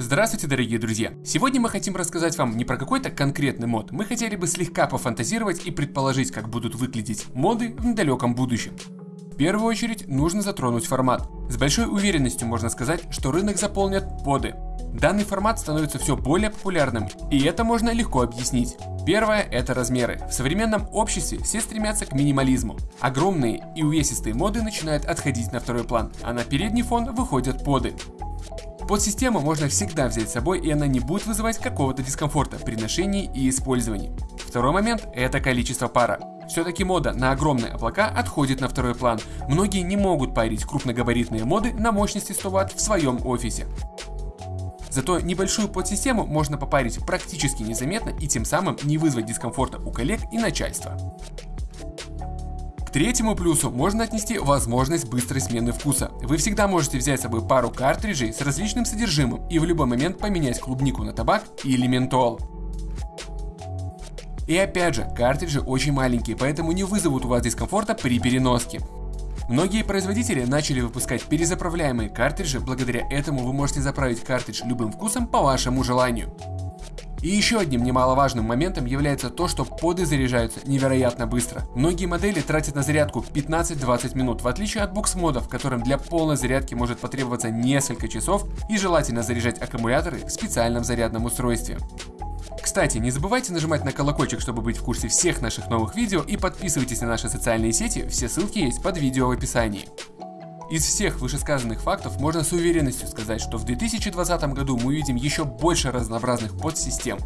Здравствуйте, дорогие друзья! Сегодня мы хотим рассказать вам не про какой-то конкретный мод, мы хотели бы слегка пофантазировать и предположить, как будут выглядеть моды в недалеком будущем. В первую очередь нужно затронуть формат. С большой уверенностью можно сказать, что рынок заполнят поды. Данный формат становится все более популярным, и это можно легко объяснить. Первое – это размеры. В современном обществе все стремятся к минимализму. Огромные и увесистые моды начинают отходить на второй план, а на передний фон выходят поды. Подсистему можно всегда взять с собой и она не будет вызывать какого-то дискомфорта при ношении и использовании. Второй момент – это количество пара. Все-таки мода на огромные облака отходит на второй план. Многие не могут парить крупногабаритные моды на мощности 100 Вт в своем офисе. Зато небольшую подсистему можно попарить практически незаметно и тем самым не вызвать дискомфорта у коллег и начальства. Третьему плюсу можно отнести возможность быстрой смены вкуса. Вы всегда можете взять с собой пару картриджей с различным содержимым и в любой момент поменять клубнику на табак или ментол. И опять же, картриджи очень маленькие, поэтому не вызовут у вас дискомфорта при переноске. Многие производители начали выпускать перезаправляемые картриджи, благодаря этому вы можете заправить картридж любым вкусом по вашему желанию. И еще одним немаловажным моментом является то, что поды заряжаются невероятно быстро. Многие модели тратят на зарядку 15-20 минут, в отличие от букс-модов, которым для полной зарядки может потребоваться несколько часов и желательно заряжать аккумуляторы в специальном зарядном устройстве. Кстати, не забывайте нажимать на колокольчик, чтобы быть в курсе всех наших новых видео и подписывайтесь на наши социальные сети, все ссылки есть под видео в описании. Из всех вышесказанных фактов можно с уверенностью сказать, что в 2020 году мы увидим еще больше разнообразных подсистем.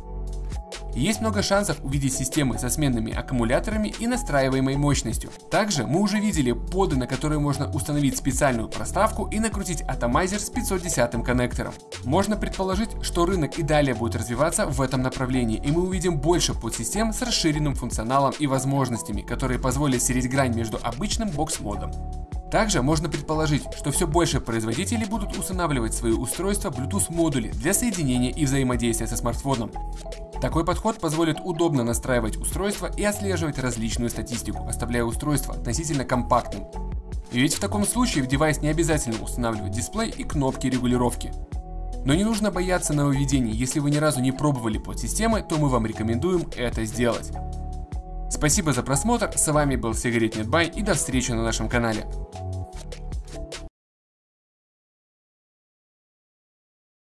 Есть много шансов увидеть системы со сменными аккумуляторами и настраиваемой мощностью. Также мы уже видели поды, на которые можно установить специальную проставку и накрутить атомайзер с 510 коннектором. Можно предположить, что рынок и далее будет развиваться в этом направлении, и мы увидим больше подсистем с расширенным функционалом и возможностями, которые позволят стереть грань между обычным бокс-модом. Также можно предположить, что все больше производителей будут устанавливать свои устройства Bluetooth модули для соединения и взаимодействия со смартфоном. Такой подход позволит удобно настраивать устройство и отслеживать различную статистику, оставляя устройство относительно компактным. Ведь в таком случае в девайс не обязательно устанавливать дисплей и кнопки регулировки. Но не нужно бояться нововведений, если вы ни разу не пробовали подсистемы, то мы вам рекомендуем это сделать. Спасибо за просмотр, с вами был Сигарет Нетбай и до встречи на нашем канале.